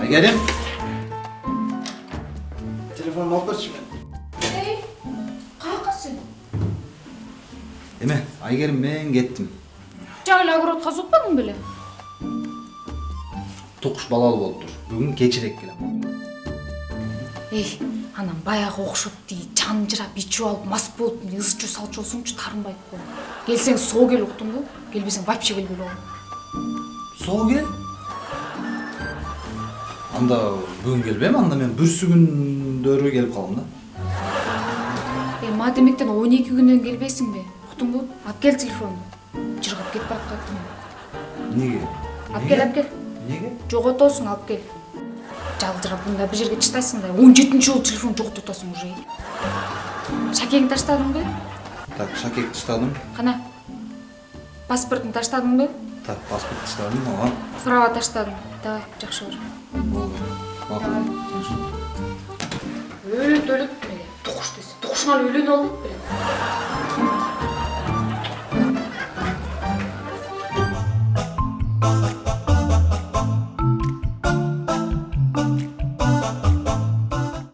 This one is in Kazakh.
Aygar'ım. Telefonu al kaç şimdi. Hey, kalkasın. Deme, Aygar'ım ben gittim. Cahil agorot kazıkmadın bile. Tokuş balalı oldur. Bugün geçirek gülüm. Ey, анан баягы окшоп тиги чанжырап ичип алып мас болуп ыз чуу салчу болсоңчу таарынбайт го келсең соо кел уктуңбу келбесең вообще келбей койгон соо кел? Анда бүгүн келбейм анда мен бүрсү күндөрү келип калам да. Э маатемектен он эки күндөн келбейсиңби уктуңбу алып кел телефонду жыргап кетип бараткан эмнеге алып кел алып кел. Эмнеге жоготосуң алып кел. Жалжырап мында бир жерге чыштайсың да он жетинчи жолу телефон жоготуп атасың уже. Шакеңди таштадыңбы так шакекти таштадым. Кана паспортуңду таштадыңбы так паспорт таштадым ооба права таштадым давай жакшы бар өлөт өлөт эле тукуш десе үйлөнүп албайт белең